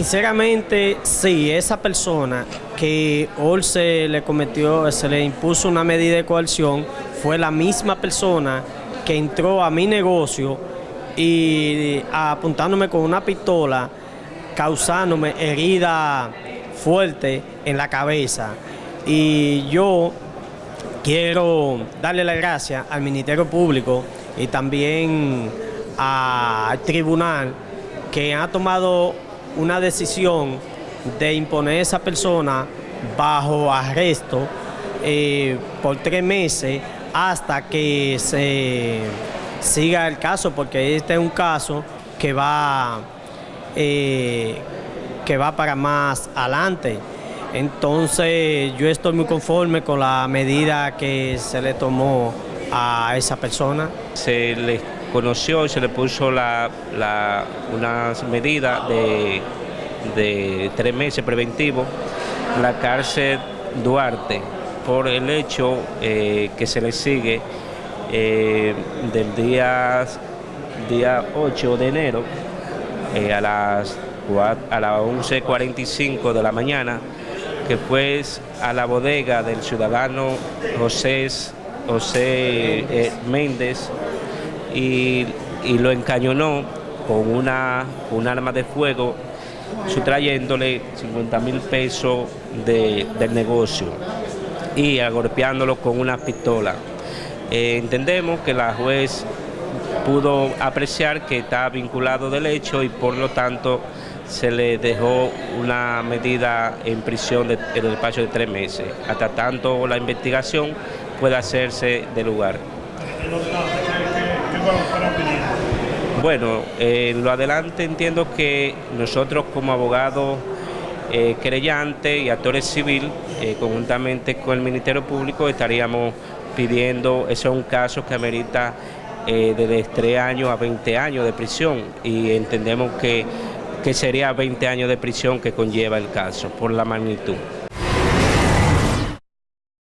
Sinceramente, sí, esa persona que hoy se le cometió, se le impuso una medida de coerción, fue la misma persona que entró a mi negocio y apuntándome con una pistola, causándome herida fuerte en la cabeza. Y yo quiero darle las gracias al Ministerio Público y también al tribunal que ha tomado una decisión de imponer a esa persona bajo arresto eh, por tres meses hasta que se siga el caso, porque este es un caso que va, eh, que va para más adelante. Entonces yo estoy muy conforme con la medida que se le tomó a esa persona. Se le conoció y se le puso la, la, una medida de, de tres meses preventivo en la cárcel Duarte por el hecho eh, que se le sigue eh, del día, día 8 de enero eh, a las, a las 11.45 de la mañana que fue a la bodega del ciudadano José, José Méndez y, lo encañonó con una, un arma de fuego, sustrayéndole 50 mil pesos del negocio y agolpeándolo con una pistola. Eh, entendemos que la juez pudo apreciar que está vinculado del hecho y por lo tanto se le dejó una medida en prisión de, en el despacho de tres meses, hasta tanto la investigación pueda hacerse del lugar. Bueno, en lo adelante entiendo que nosotros como abogados eh, creyentes y actores civiles, eh, conjuntamente con el Ministerio Público, estaríamos pidiendo, eso es un caso que amerita eh, desde 3 años a 20 años de prisión y entendemos que, que sería 20 años de prisión que conlleva el caso por la magnitud.